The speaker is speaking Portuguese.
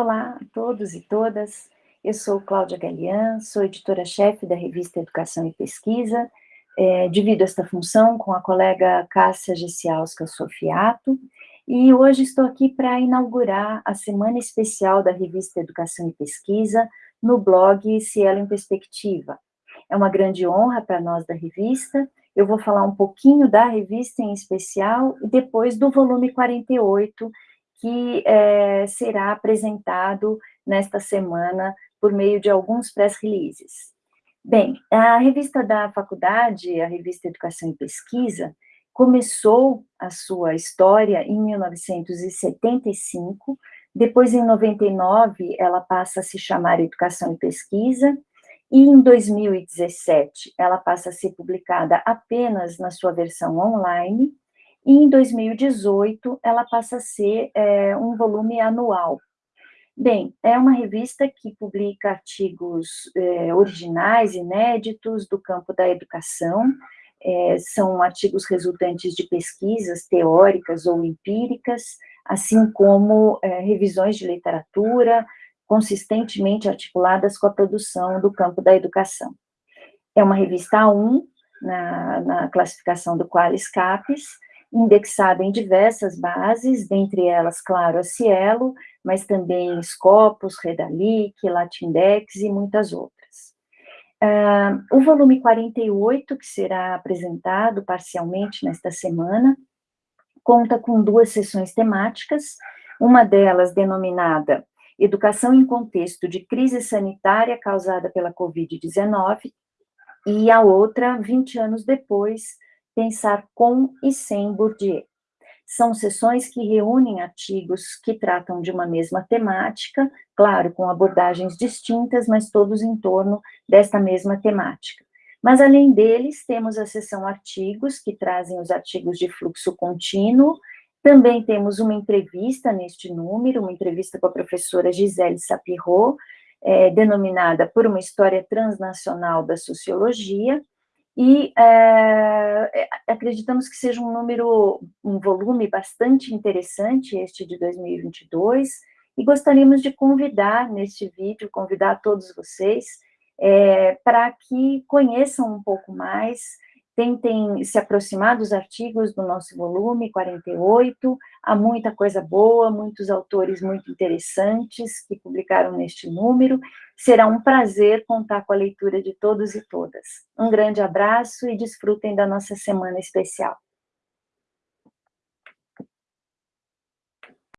Olá a todos e todas, eu sou Cláudia Galian, sou editora-chefe da revista Educação e Pesquisa, é, divido esta função com a colega Cássia Gessialska Sofiato, e hoje estou aqui para inaugurar a semana especial da revista Educação e Pesquisa no blog Cielo em Perspectiva. É uma grande honra para nós da revista, eu vou falar um pouquinho da revista em especial, e depois do volume 48, que é, será apresentado nesta semana por meio de alguns press releases. Bem, a revista da faculdade, a revista Educação e Pesquisa, começou a sua história em 1975, depois em 99 ela passa a se chamar Educação e Pesquisa, e em 2017 ela passa a ser publicada apenas na sua versão online, e em 2018 ela passa a ser é, um volume anual. Bem, é uma revista que publica artigos é, originais, inéditos, do campo da educação, é, são artigos resultantes de pesquisas teóricas ou empíricas, assim como é, revisões de literatura, consistentemente articuladas com a produção do campo da educação. É uma revista A1, na, na classificação do Qualis Capes, indexada em diversas bases, dentre elas, claro, a Cielo, mas também Scopus, Redalic, Latindex e muitas outras. Uh, o volume 48, que será apresentado parcialmente nesta semana, conta com duas sessões temáticas, uma delas denominada Educação em Contexto de Crise Sanitária Causada pela Covid-19, e a outra, 20 anos depois, Pensar com e sem Bourdieu. São sessões que reúnem artigos que tratam de uma mesma temática, claro, com abordagens distintas, mas todos em torno desta mesma temática. Mas, além deles, temos a sessão artigos, que trazem os artigos de fluxo contínuo, também temos uma entrevista neste número, uma entrevista com a professora Gisele Sapirot, é, denominada Por uma História Transnacional da Sociologia, e é, acreditamos que seja um número, um volume bastante interessante, este de 2022, e gostaríamos de convidar neste vídeo, convidar todos vocês, é, para que conheçam um pouco mais tentem se aproximar dos artigos do nosso volume 48, há muita coisa boa, muitos autores muito interessantes que publicaram neste número, será um prazer contar com a leitura de todos e todas. Um grande abraço e desfrutem da nossa semana especial.